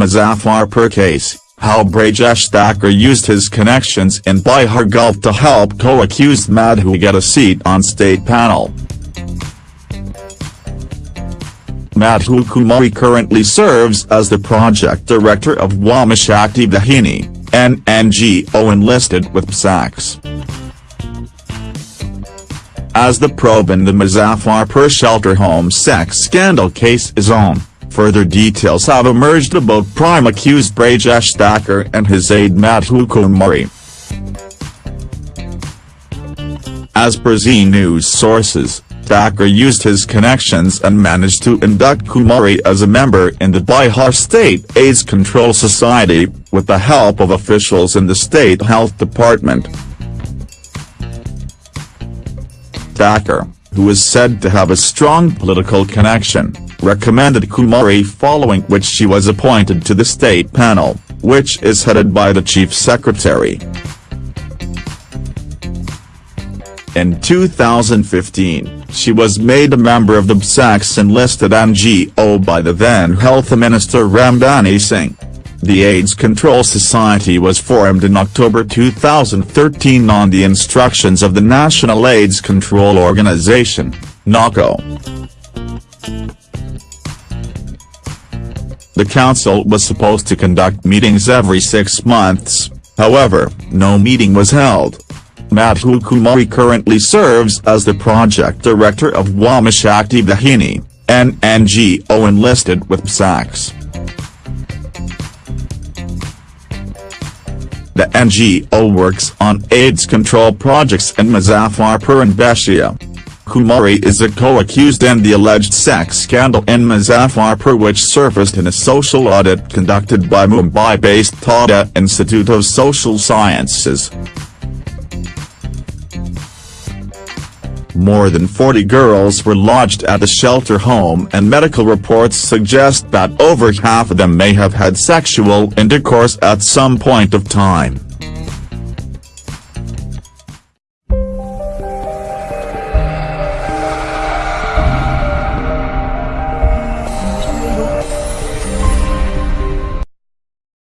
Muzaffarpur case, how Brajesh Thakur used his connections in Bihar Gulf to help co-accused Madhu get a seat on state panel. Madhu Kumari currently serves as the project director of Wamashakti Vahini, an NGO enlisted with BSACS. As the probe in the Muzaffarpur shelter home sex scandal case is on, further details have emerged about prime accused Brajesh Thakur and his aide Madhu Kumari. As per Zee News sources, Thakur used his connections and managed to induct Kumari as a member in the Bihar State AIDS Control Society, with the help of officials in the State Health Department. Thakur, who is said to have a strong political connection, recommended Kumari following which she was appointed to the state panel, which is headed by the chief secretary. In 2015, she was made a member of the BSACS enlisted NGO by the then Health Minister Ramdhani Singh. The AIDS Control Society was formed in October 2013 on the instructions of the National AIDS Control Organization, NACO. The council was supposed to conduct meetings every six months, however, no meeting was held. Madhu Kumari currently serves as the project director of Wamashakti Vahini, an NGO enlisted with BSACS. The NGO works on AIDS control projects in Muzaffarpur and Beshia. Kumari is a co-accused in the alleged sex scandal in Muzaffarpur which surfaced in a social audit conducted by Mumbai-based Tata Institute of Social Sciences. More than 40 girls were lodged at the shelter home and medical reports suggest that over half of them may have had sexual intercourse at some point of time.